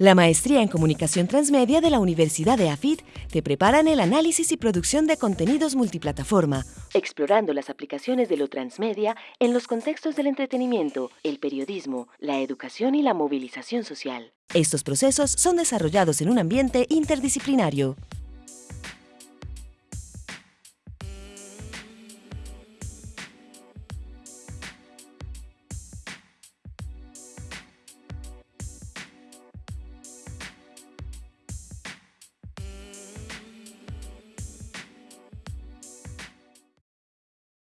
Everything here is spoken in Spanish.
La maestría en Comunicación Transmedia de la Universidad de AFIT te prepara en el análisis y producción de contenidos multiplataforma, explorando las aplicaciones de lo transmedia en los contextos del entretenimiento, el periodismo, la educación y la movilización social. Estos procesos son desarrollados en un ambiente interdisciplinario.